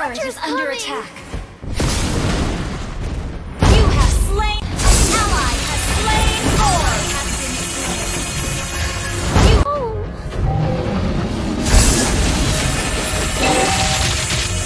Our turret is under attack.